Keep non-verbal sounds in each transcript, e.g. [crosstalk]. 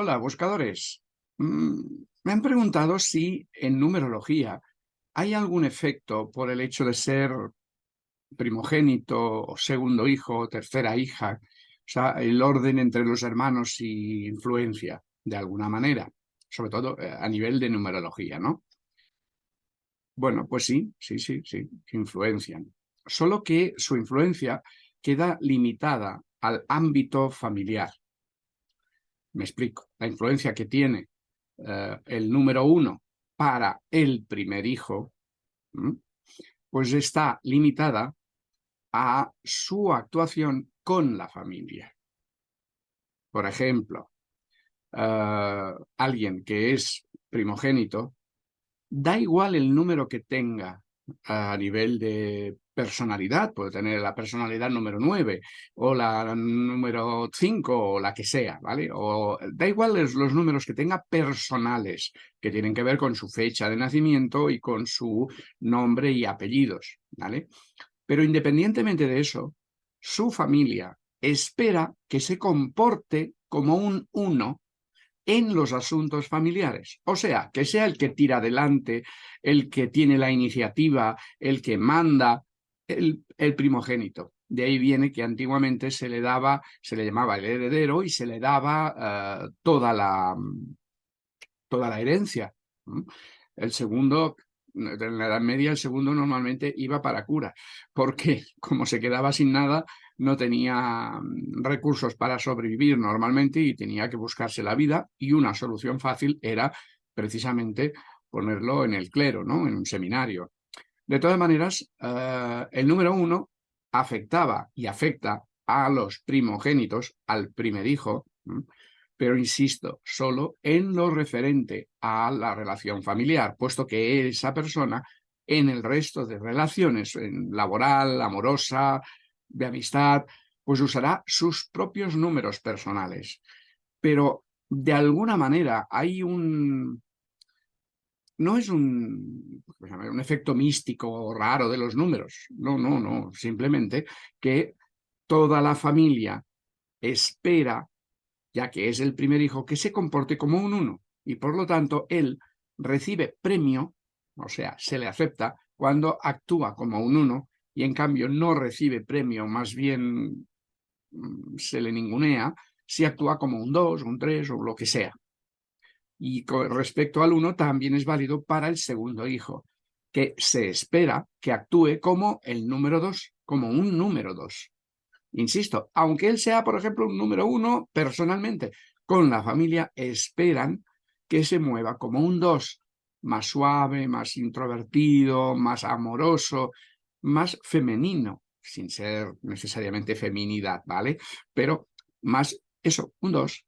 Hola, buscadores. Mm, me han preguntado si en numerología hay algún efecto por el hecho de ser primogénito o segundo hijo o tercera hija, o sea, el orden entre los hermanos y influencia de alguna manera, sobre todo eh, a nivel de numerología, ¿no? Bueno, pues sí, sí, sí, sí, influencian. Solo que su influencia queda limitada al ámbito familiar. Me explico. La influencia que tiene eh, el número uno para el primer hijo, pues está limitada a su actuación con la familia. Por ejemplo, eh, alguien que es primogénito, da igual el número que tenga a nivel de personalidad, puede tener la personalidad número 9 o la número 5 o la que sea, ¿vale? O da igual los, los números que tenga personales, que tienen que ver con su fecha de nacimiento y con su nombre y apellidos, ¿vale? Pero independientemente de eso, su familia espera que se comporte como un uno en los asuntos familiares. O sea, que sea el que tira adelante, el que tiene la iniciativa, el que manda, el, primogénito. De ahí viene que antiguamente se le daba, se le llamaba el heredero y se le daba eh, toda, la, toda la herencia. El segundo, en la Edad Media, el segundo normalmente iba para cura, porque [laughs] como se quedaba sin nada, no tenía mm, recursos para sobrevivir normalmente y tenía que buscarse la vida y una solución fácil era precisamente ponerlo en el clero, ¿no? en un seminario. De todas maneras, eh, el número uno afectaba y afecta a los primogénitos, al primer hijo, pero insisto, solo en lo referente a la relación familiar, puesto que esa persona en el resto de relaciones, laboral, amorosa, de amistad, pues usará sus propios números personales. Pero de alguna manera hay un... No es un, un efecto místico raro de los números. No, no, no. Simplemente que toda la familia espera, ya que es el primer hijo, que se comporte como un uno. Y por lo tanto, él recibe premio, o sea, se le acepta, cuando actúa como un uno y en cambio no recibe premio, más bien mm, se le ningunea, si actúa como un 2, un 3 o lo que sea. Y con respecto al 1 también es válido para el segundo hijo, que se espera que actúe como el número 2, como un número 2. Insisto, aunque él sea, por ejemplo, un número 1 personalmente, con la familia esperan que se mueva como un 2, más suave, más introvertido, más amoroso, más femenino, sin ser necesariamente feminidad, ¿vale? Pero más, eso, un dos.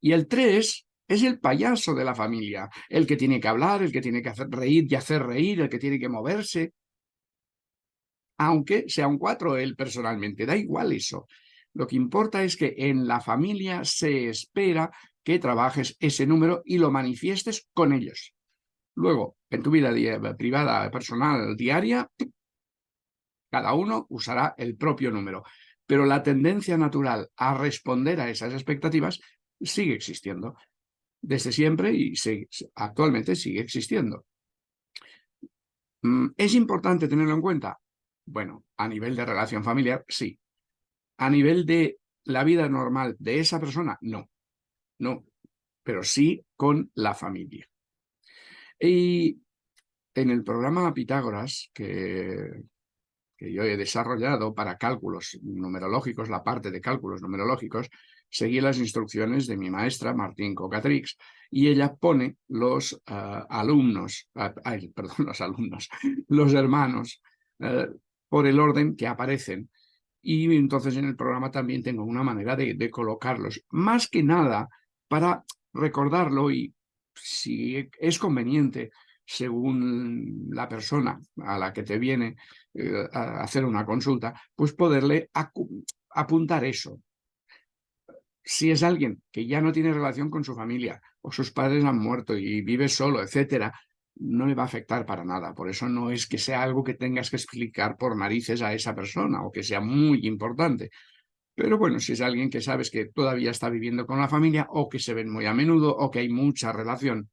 Y el tres es el payaso de la familia, el que tiene que hablar, el que tiene que hacer reír y hacer reír, el que tiene que moverse. Aunque sea un cuatro él personalmente, da igual eso. Lo que importa es que en la familia se espera que trabajes ese número y lo manifiestes con ellos. Luego, en tu vida privada, personal, diaria, cada uno usará el propio número, pero la tendencia natural a responder a esas expectativas sigue existiendo desde siempre y actualmente sigue existiendo. Mm, ¿Es importante tenerlo en cuenta? Bueno, a nivel de relación familiar, sí. A nivel de la vida normal de esa persona, no. No, pero sí con la familia. Y en el programa Pitágoras, que, que yo he desarrollado para cálculos numerológicos, la parte de cálculos numerológicos, seguí las instrucciones de mi maestra Martín Cocatrix y ella pone los ah, alumnos, ah, [laughs] perdón, los alumnos, los hermanos, eh, por el orden que aparecen. Y entonces en el programa también tengo una manera de, colocarlos, más que nada para recordarlo y si es conveniente según la persona a la que te viene eh, a hacer una consulta, pues poderle apuntar eso. Si es alguien que ya no tiene relación con su familia, o sus padres han muerto y vive solo, etcétera, no le va a afectar para nada. Por eso no es que sea algo que tengas que explicar por narices a esa persona o que sea muy importante. Pero bueno, si es alguien que sabes que todavía está viviendo con la familia o que se ven muy a menudo o que hay mucha relación,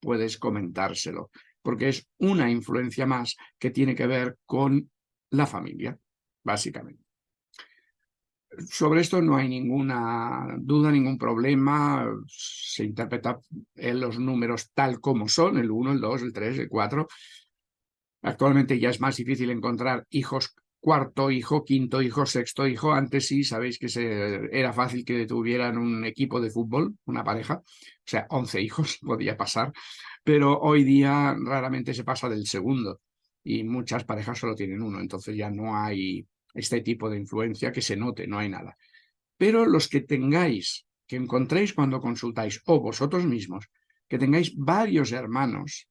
puedes comentárselo, porque es una influencia más que tiene que ver con la familia, básicamente. Sobre esto no hay ninguna duda, ningún problema. Se interpreta en los números tal como son, el 1, el 2, el 3, el 4. Actualmente ya es más difícil encontrar hijos cuarto hijo, quinto hijo, sexto hijo. Antes sí, sabéis que era fácil que tuvieran un equipo de fútbol, una pareja. O sea, 11 hijos [laughs] podía pasar. Pero hoy día raramente se pasa del segundo. Y muchas parejas solo tienen uno. Entonces ya no hay este tipo de influencia que se note, no hay nada. Pero los que tengáis, que encontréis cuando consultáis, o vosotros mismos, que tengáis varios hermanos,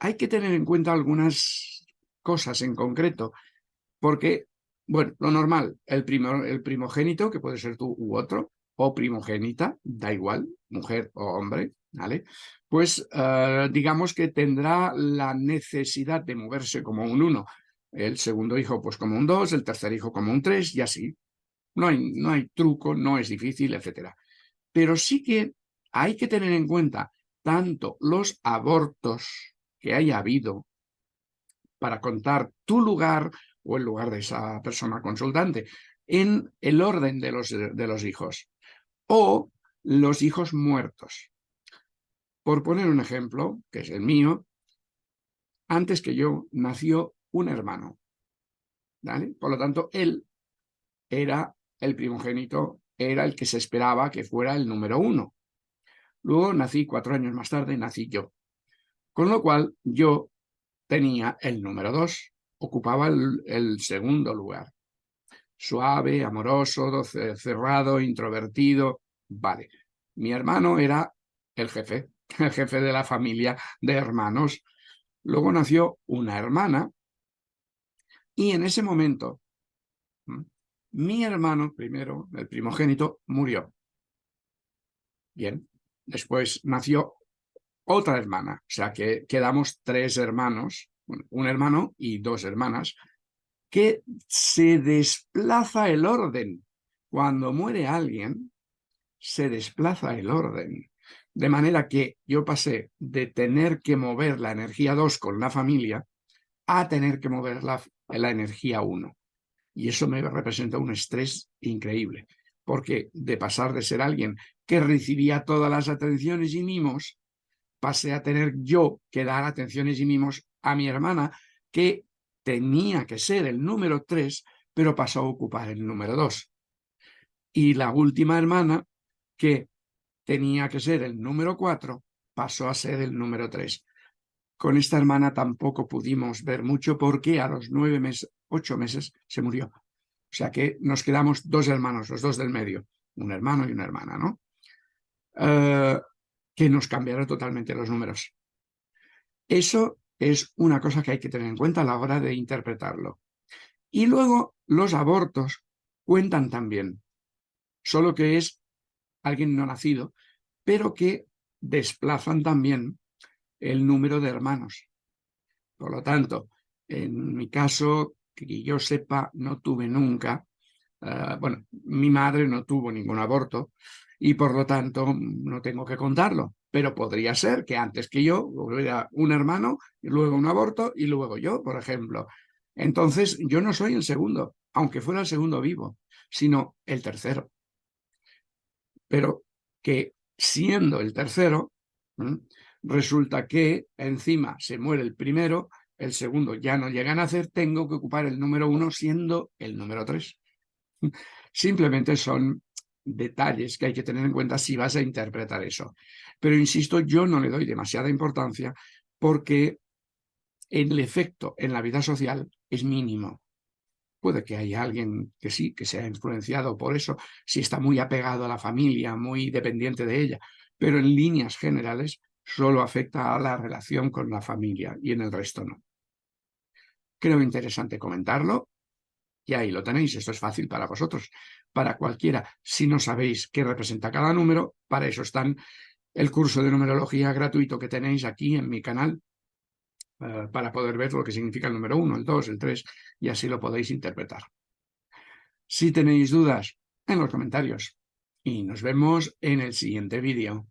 hay que tener en cuenta algunas cosas en concreto, porque, bueno, lo normal, el, el primogénito, que puede ser tú u otro, o primogénita, da igual, mujer o hombre, ¿vale? Pues eh, digamos que tendrá la necesidad de moverse como un uno, el segundo hijo pues como un 2, el tercer hijo como un 3 y así. No hay, no hay truco, no es difícil, etc. Pero sí que hay que tener en cuenta tanto los abortos que haya habido para contar tu lugar o el lugar de esa persona consultante en el orden de los, de los hijos o los hijos muertos. Por poner un ejemplo, que es el mío, antes que yo nació un hermano. ¿vale? Por lo tanto, él era el primogénito, era el que se esperaba que fuera el número uno. Luego nací cuatro años más tarde, nací yo. Con lo cual, yo tenía el número dos, ocupaba el, el segundo lugar. Suave, amoroso, cerrado, introvertido, vale. Mi hermano era el jefe, [laughs] el jefe de la familia de hermanos. Luego nació una hermana y en ese momento, mi hermano primero, el primogénito, murió. Bien, después nació otra hermana, o sea que quedamos tres hermanos, un hermano y dos hermanas, que se desplaza el orden. Cuando muere alguien, se desplaza el orden. De manera que yo pasé de tener que mover la energía 2 con la familia a tener que mover la, la energía 1. Y eso me representa un estrés increíble, porque de pasar de ser alguien que recibía todas las atenciones y mimos, pasé a tener yo que dar atenciones y mimos a mi hermana, que tenía que ser el número 3, pero pasó a ocupar el número 2. Y la última hermana, que tenía que ser el número 4, pasó a ser el número 3. Con esta hermana tampoco pudimos ver mucho porque a los nueve meses, ocho meses se murió. O sea que nos quedamos dos hermanos, los dos del medio, un hermano y una hermana, ¿no? Eh, que nos cambiaron totalmente los números. Eso es una cosa que hay que tener en cuenta a la hora de interpretarlo. Y luego los abortos cuentan también, solo que es alguien no nacido, pero que desplazan también el número de hermanos. Por lo tanto, en mi caso, que yo sepa, no tuve nunca, eh, bueno, mi madre no tuvo ningún aborto y por lo tanto no tengo que contarlo, pero podría ser que antes que yo hubiera un hermano, y luego un aborto y luego yo, por ejemplo. Entonces yo no soy el segundo, aunque fuera el segundo vivo, sino el tercero. Pero que siendo el tercero, resulta que encima se muere el primero, el segundo ya no llega a nacer, tengo que ocupar el número uno siendo el número tres. Simplemente son detalles que hay que tener en cuenta si vas a interpretar eso. Pero insisto, yo no le doy demasiada importancia porque el efecto en la vida social es mínimo. Puede que haya alguien que sí, que sea influenciado por eso, si está muy apegado a la familia, muy dependiente de ella, pero en líneas generales solo afecta a la relación con la familia y en el resto no. Creo interesante comentarlo y ahí lo tenéis, esto es fácil para vosotros, para cualquiera. Si no sabéis qué representa cada número, para eso están el curso de numerología gratuito que tenéis aquí en mi canal, eh, para poder ver lo que significa el número 1, el 2, el 3, y así lo podéis interpretar. Si tenéis dudas, en los comentarios. Y nos vemos en el siguiente vídeo.